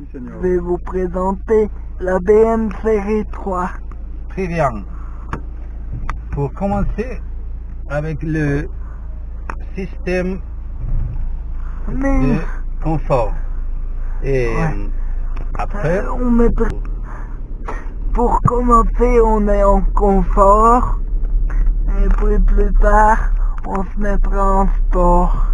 Je vais vous présenter la BM série 3. Très bien. Pour commencer avec le système Mais de confort. Et Ouais. après, euh, on met pour commencer, on est en confort. Et puis plus tard, on se mettra en sport.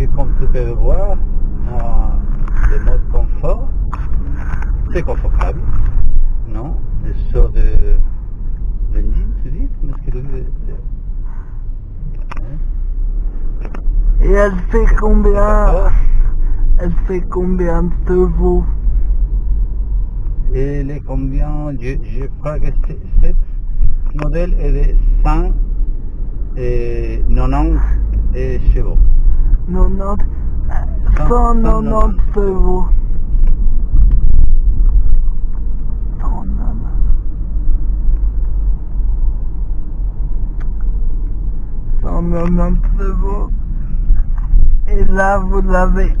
et comme tu peux voir, euh, le mode confort, très confortable. Non Le sort de benzine, tu dis Est-ce que le- le- hein? Et elle fait combien. Elle fait combien de chevaux Et les combien je, je crois que c'est- cette modèle est de 100 et 90 et chevaux. 90 190 chevaux. 190. Cent quatre-vingt-dix chevaux. Et là, vous avez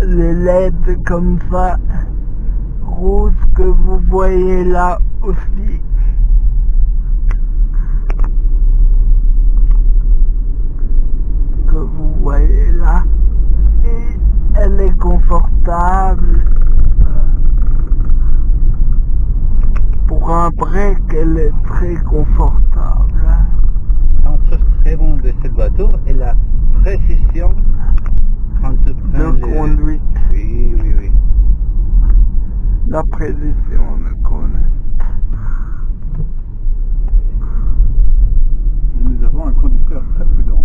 les LED comme ça, rouges que vous voyez là aussi. que vous voyez là. Et elle est confortable. Euh, Pour un break, elle est très confortable. Un truc très bon de cette voiture est la précision quand tu prends De conduite. Oui, oui, oui. La précision de conduite. Nous avons un conducteur très prudent.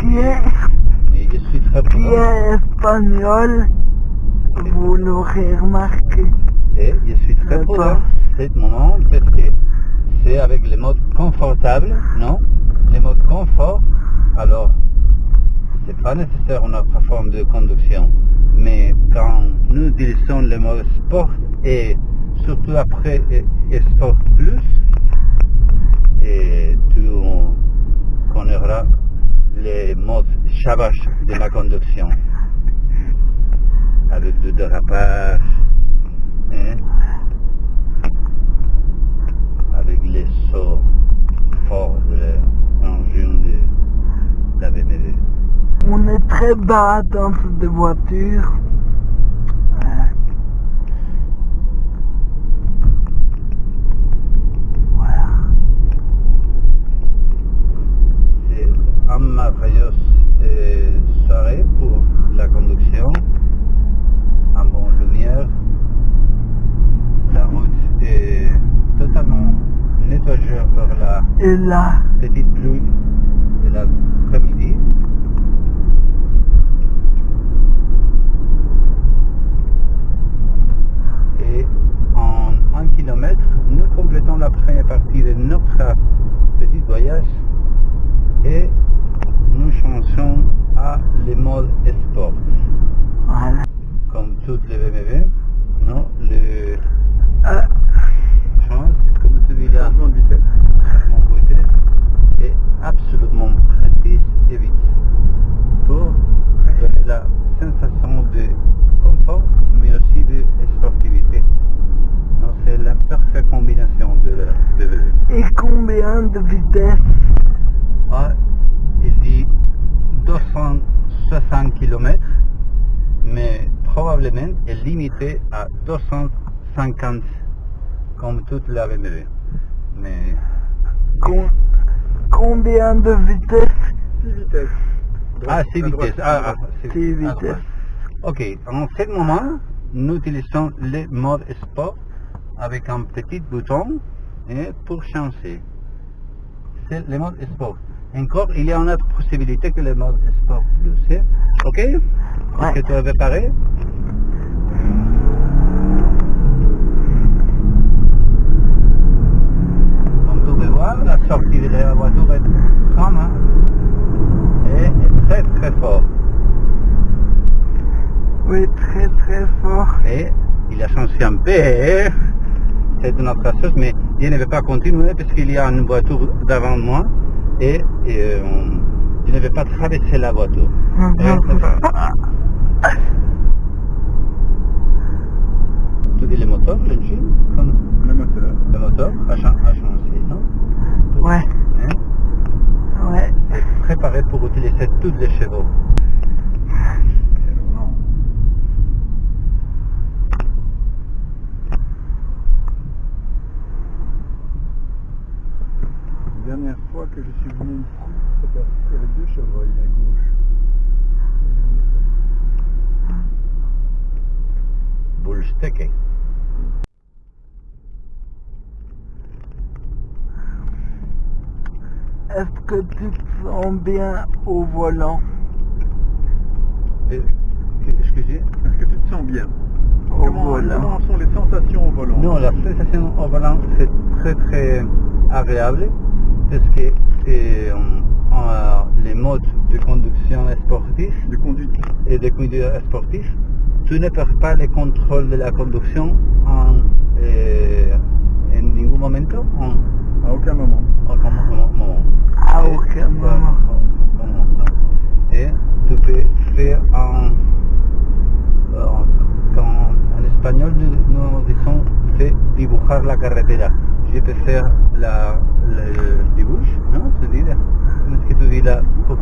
Qui est, Mais je suis très qui est espagnol, vous l'aurez remarqué. Et je suis très D'accord. prudent en ce moment parce que c'est avec le mode confortable, non? Le mode confort, alors c'est pas nécessaire une autre forme de conduction. Mais quand nous utilisons le mode sport et surtout après et- et sport plus, et tu connaîtras les modes chavache de ma conduction avec du dérapage, hein, avec les sauts forts de l'engin de la BMW. On est très bas dans cette voiture. Euh, Voilà. C'est une merveilleuse euh, soirée pour la conduction, en bonne lumière. La route est totalement nettoyée par la Et là, petite pluie de l'après-midi. Et en un kilomètre, nous complétons la première partie de notre petit voyage et nous changeons à le mode sport. voilà. Comme toutes les BMW, non, le Euh, change, comme tu dis là, Changement de vitesse. mon vitesse est absolument précis et vite pour donner la sensation de confort mais aussi de sportivité. Donc, C'est la parfaite combinaison de la BMW. et combien de vitesse Ah, il dit 260 km, mais probablement est limité à 250 comme toute la BMW. Mais Com- Combien de vitesse 6 vitesses. Ah, Droite, c'est à droite, vitesse. à Ah, droite. ah, Six vitesses. droite. Ok, en ce moment, nous utilisons le mode sport avec un petit bouton et pour changer c'est le mode sport. Encore, il y a une autre possibilité que le mode sport plus. Hein. Ok? Est-ce que tu as préparé Comme vous pouvez voir, la sortie de la voiture est grande hein. et est très très fort. Oui, très très fort. Et il a changé un peu. C'est une autre chose, mais il ne veut pas continuer parce qu'il y a une voiture devant moi et, et, euh, il ne veut pas traverser la voiture. C'est ça. Tu dis le moteur, l'engine Le moteur. Le moteur non? Ouais, Hein? Ouais. C'est préparé pour utiliser tous les chevaux. Et alors, non. La dernière fois que je suis venu ici, c'était- il y avait deux chevreuils à gauche. Bullstecke. Est-ce que tu te sens bien au volant? Excusez Est-ce que tu te sens bien? Au comment, volant. comment sont les sensations au volant? Non, la sensation au volant, c'est très très agréable parce que euh, les modes de conduction sportif De conduite et de conduite sportif, tu ne perds pas le contrôle de la conduction en, euh, en ningún momento, en, À aucun moment. en comme- moment. À aucun moment. Et tu peux faire en, en- quand en espagnol nous, disons c'est dibujar la carretera. Je peux faire la, le dibuj, non Tu dis là? Comment est-ce que tu dis là Ah,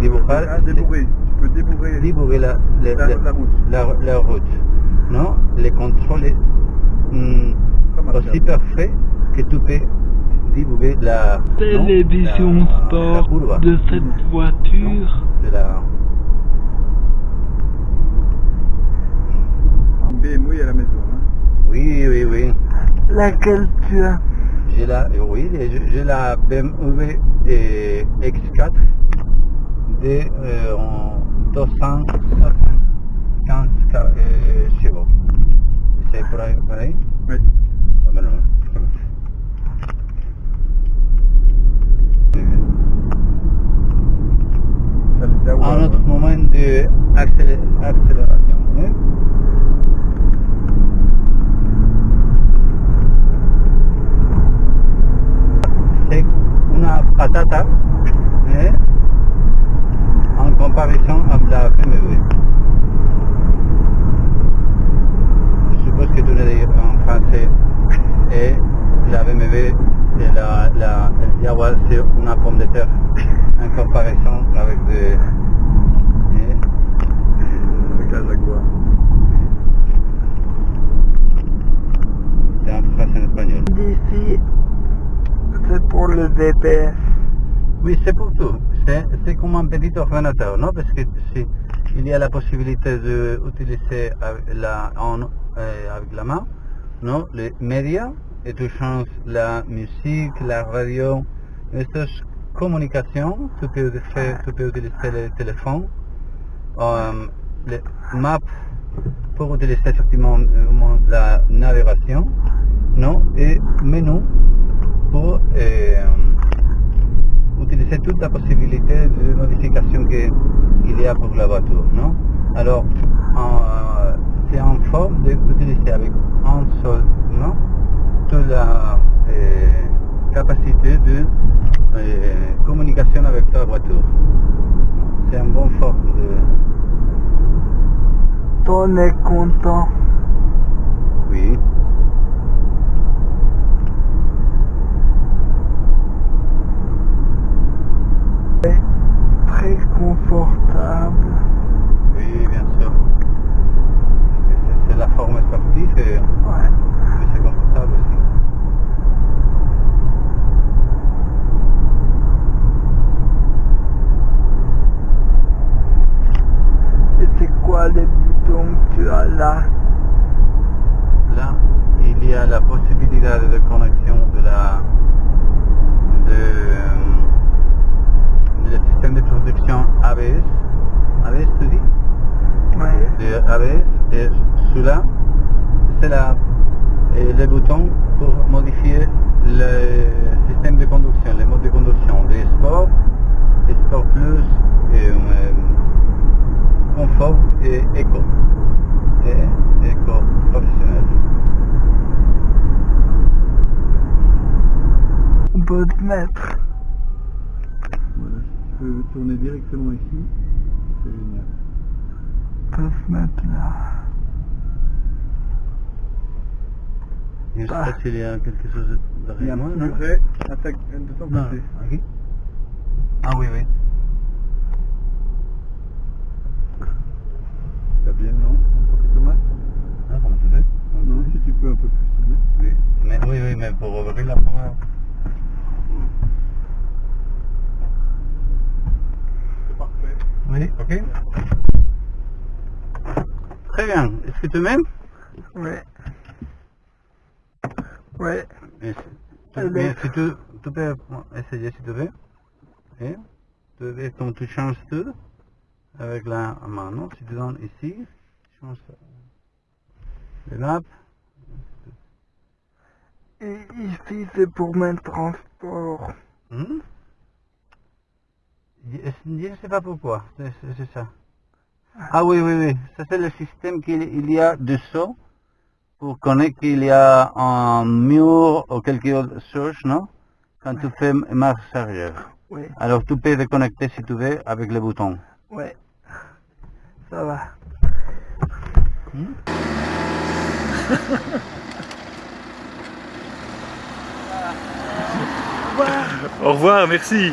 dibujar? Ah, débourrer. Tu peux débourrer dibujar la, la, la, la route. la, la route. Non Le contrôle est hum, aussi parfait que tu peux dibuguer la non, Télévision la- la sport de cette voiture. C'est la... BMW à la maison. Hein. Oui, oui, oui. Laquelle tu as? J'ai la, oui, j'ai la BMW euh, X4 de euh, en 275 ca- euh, chevaux. C'est pareil, pareil? Oui. Ah, ben non. Ça les a Un ouais, autre ouais. moment d'accélération. Hein? C'est une patata en comparaison avec la BMW. Je suppose que tu le dis en français et la BMW et la, la, Jaguar c'est une pomme de terre en comparaison avec des... Avec la Jaguar. C'est en espagnol. D'ici, c'est pour le VPS. Oui, c'est pour tout. C'est comme un petit ordinateur, non? Parce que si il y a la possibilité d'utiliser avec la, en, euh, avec la main, non? Les médias, et tu changes la musique, la radio, estas communications, tu peux, faire, tu peux utiliser le téléphone, euh, maps pour utiliser effectivement euh, la navigation, non Et menu pour euh, utiliser toute la possibilité de modification qu'il y a pour la voiture, non Alors, euh, c'est en forme d'utiliser avec un seul, non Toute la capacité de communication avec ta voiture. C'est une bonne forme de... todo en y a la possibilité de connexion de la de, de le système de production ABS. ABS, tu dis. De ABS. Et celui-là, c'est et le bouton pour modifier le système de conduction, les modes de conduction, des sport, et sport plus, et, euh, confort et éco. Et éco. Voltmètre. Voilà, si tu peux tourner directement ici, c'est génial. On peut se mettre là. Je sais Ah. pas s'il y a quelque chose Il y a derrière un moi, petit non muret à ta- de ton Non, côté. aquí. Ah oui, oui. Ça bien, non? Un poquito más Ah, comment tu veux Non, si tu peux un peu plus. Oui, mais, oui, oui, mais pour ouvrir la porte. C'est parfait. Oui, ok. Très bien. Est-ce que tu m'aimes? Mais si- tu, mais si tu, tu peux essayer si tu veux. Et tu veux, quand tu changes tout avec la main, non? Si tu donnes ici, tu changes ça. Et là, Et ici, c'est pour mes transports. hmm? Je, ne sais pas pourquoi, c'est ça. Ah oui, oui, oui, ça c'est le système qu'il il y a dessous pour connaître qu'il y a un mur ou quelque chose, non? Quand tu fais marche arrière. Alors tu peux déconnecter si tu veux avec le bouton. Ouais. Ça va. Au revoir, merci.